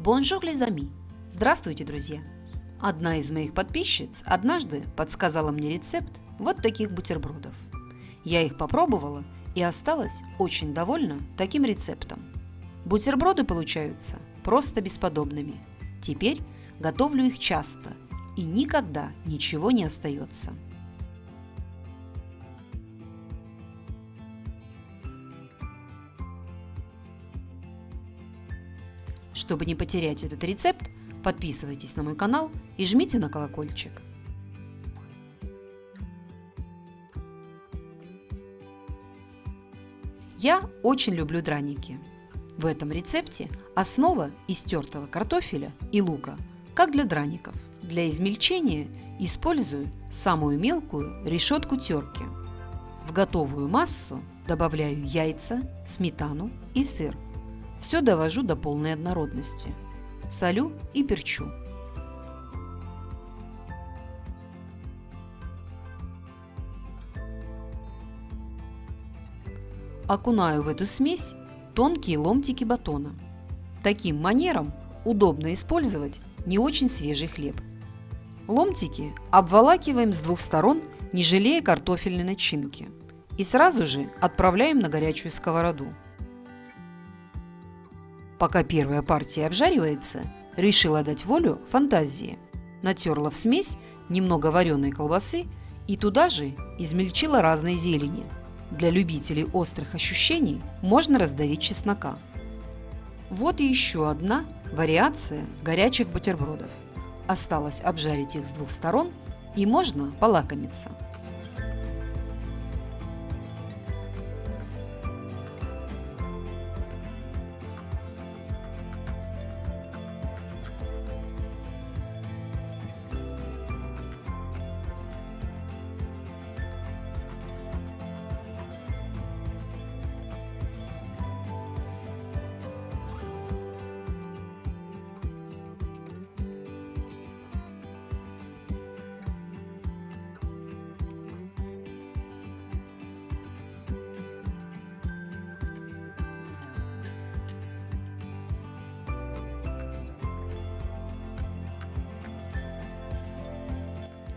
Bonjour les amis! Здравствуйте, друзья! Одна из моих подписчиц однажды подсказала мне рецепт вот таких бутербродов. Я их попробовала и осталась очень довольна таким рецептом. Бутерброды получаются просто бесподобными. Теперь готовлю их часто и никогда ничего не остается. Чтобы не потерять этот рецепт, подписывайтесь на мой канал и жмите на колокольчик. Я очень люблю драники. В этом рецепте основа из тертого картофеля и лука, как для драников. Для измельчения использую самую мелкую решетку терки. В готовую массу добавляю яйца, сметану и сыр – все довожу до полной однородности. Солю и перчу. Окунаю в эту смесь тонкие ломтики батона. Таким манером удобно использовать не очень свежий хлеб. Ломтики обволакиваем с двух сторон, не жалея картофельной начинки. И сразу же отправляем на горячую сковороду. Пока первая партия обжаривается, решила дать волю фантазии. Натерла в смесь немного вареной колбасы и туда же измельчила разные зелени. Для любителей острых ощущений можно раздавить чеснока. Вот еще одна вариация горячих бутербродов. Осталось обжарить их с двух сторон и можно полакомиться.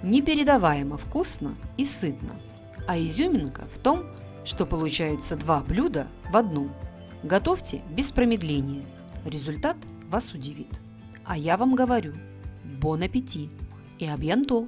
Непередаваемо вкусно и сытно. А изюминка в том, что получаются два блюда в одном. Готовьте без промедления. Результат вас удивит. А я вам говорю, бон аппетит и абьянто!